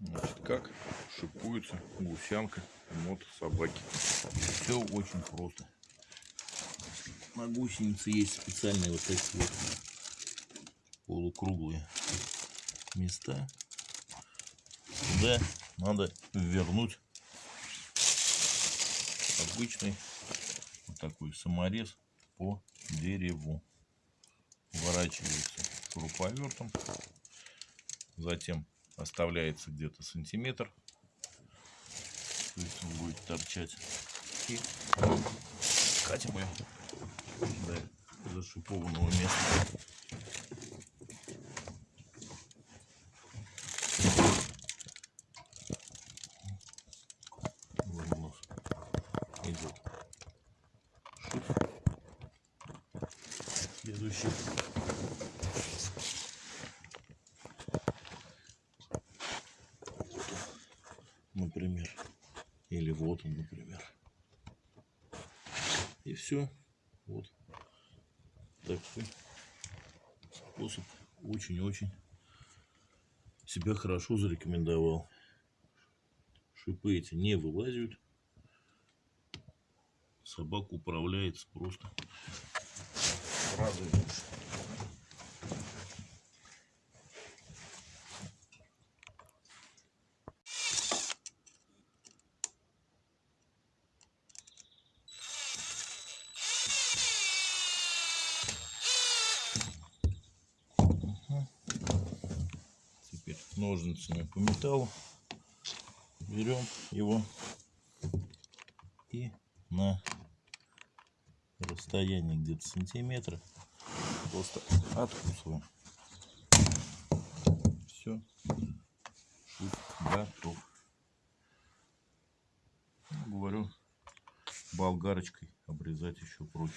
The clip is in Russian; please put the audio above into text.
Значит, как шипуется гусянка мото собаки. Все очень просто. На гусенице есть специальные вот такие вот полукруглые места. Сюда надо вернуть обычный вот такой саморез по дереву. Ворачивается шуруповертом. Затем оставляется где-то сантиметр. То есть он будет торчать. И катим ее до зашипованного места. Идет. Следующий. Например. Или вот он, например. И все. Вот такой способ очень-очень себя хорошо зарекомендовал. Шипы эти не вылазят. Собака управляется просто в ножницами по металлу берем его и на расстоянии где-то сантиметра просто откусываем. Все, готов. Говорю, болгарочкой обрезать еще проще.